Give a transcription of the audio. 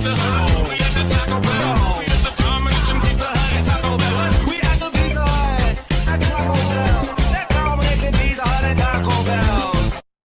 to pizza.